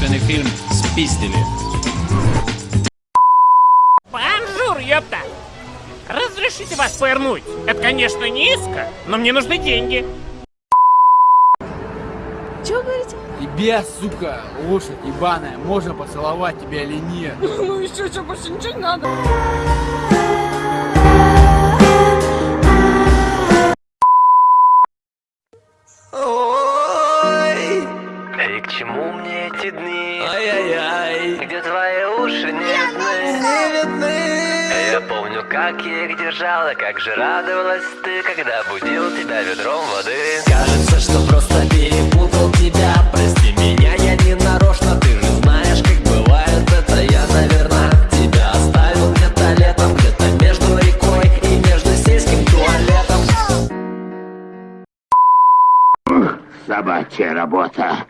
художественный фильм «Спиздили». Bonjour, ёпта! Разрешите вас повернуть? Это, конечно, низко, но мне нужны деньги. Чего говорите? Тебе, сука, лошадь ебаная, можно поцеловать тебя или нет? Ну еще что, больше ничего не надо. Дни? Ай-яй-яй, где твои уши не видны? Не видны. Я помню, как я их держала, как же радовалась ты, когда будил тебя ведром воды. Кажется, что просто перепутал тебя, прости меня, я не нарочно, ты же знаешь, как бывает это, я, наверное, тебя оставил где-то летом, где-то между рекой и между сельским туалетом. Собачья работа.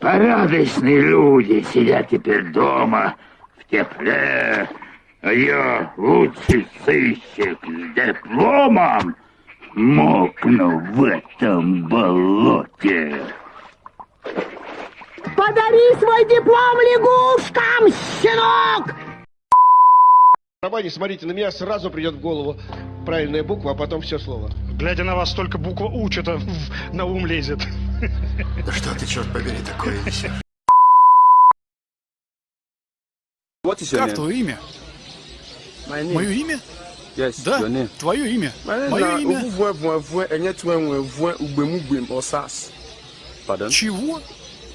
Порядочные люди сидят теперь дома в тепле. А я лучший сыщик с дипломом мокну в этом болоте. Подари свой диплом лягушкам, щенок! В романе, смотрите, на меня сразу придет в голову правильная буква, а потом все слово. Глядя на вас, только буква У что-то в- на ум лезет. Да что ты, черт побери, такое несешь? Как твое имя? Мое имя? Yes, Да, твое имя. Мое имя. Pardon? Чего?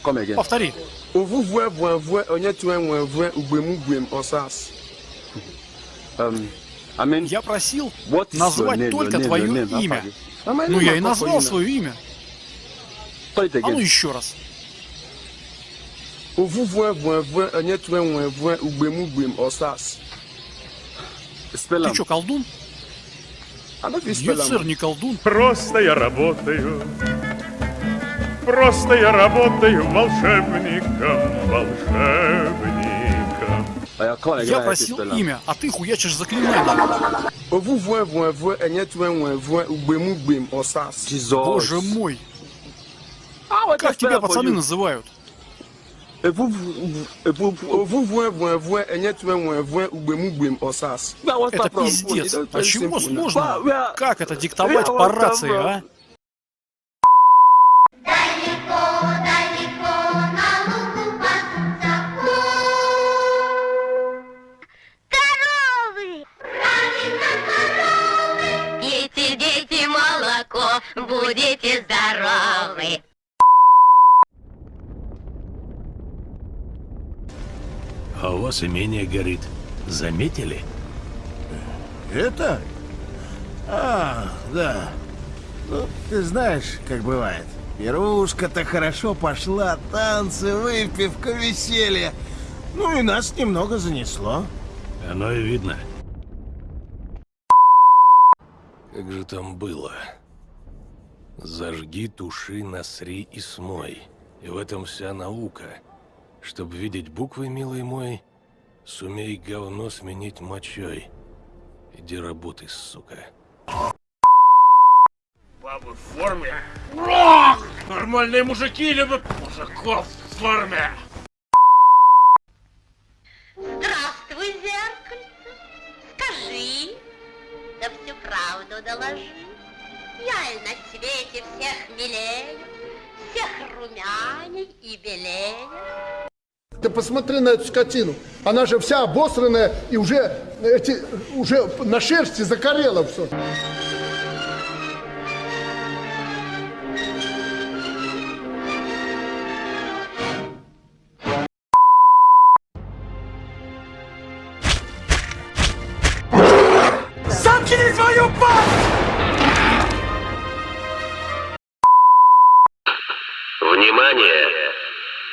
Come again. Повтори. Um, I mean, Я просил назвать только твое имя. Ah, Ну, я и назвал свое имя. It А ну еще раз. Osas. Ты что, колдун? Don't fit Нет, сэр, не колдун. Просто я работаю. Просто я работаю волшебником, волшебником. Again, Я просил имя, а ты хуячишь заклинание. Ovuvue vuevue What Как тебя пацаны называют? Это пиздец. А чего сложного? Как это диктовать по рации, а? Пейте, дети, молоко, будете здоровы. А у вас имение горит. Заметили? Это? А, да. Ну, ты знаешь, как бывает. Пирушка-то хорошо пошла, танцы, выпивка, веселье. Ну и нас немного занесло. Оно и видно. Как же там было? Зажги, туши, насри и смой. И в этом вся наука. Чтоб видеть буквы, милый мой, сумей говно сменить мочой. Иди работай, сука. Бабы в форме. Ох, нормальные мужики любят мужиков в форме. Здравствуй, зеркальце. Скажи, да всю правду доложи. Я и на свете всех милее, всех румяней и белее. Ты посмотри на эту скотину. Она же вся обосранная и уже, эти, уже на шерсти закорела все. Заткни свою пасть! Внимание!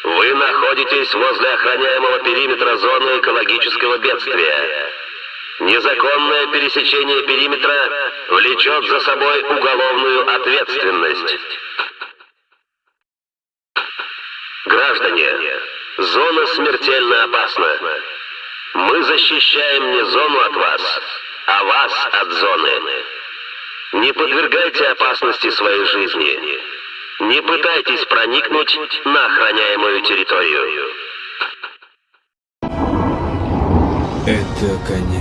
Вы находитесь возле охраняемого периметра зоны экологического бедствия. Незаконное пересечение периметра влечет за собой уголовную ответственность. Граждане, зона смертельно опасна. Мы защищаем не зону от вас, а вас от зоны. Не подвергайте опасности своей жизни. Не пытайтесь проникнуть на охраняемую территорию. Это конец.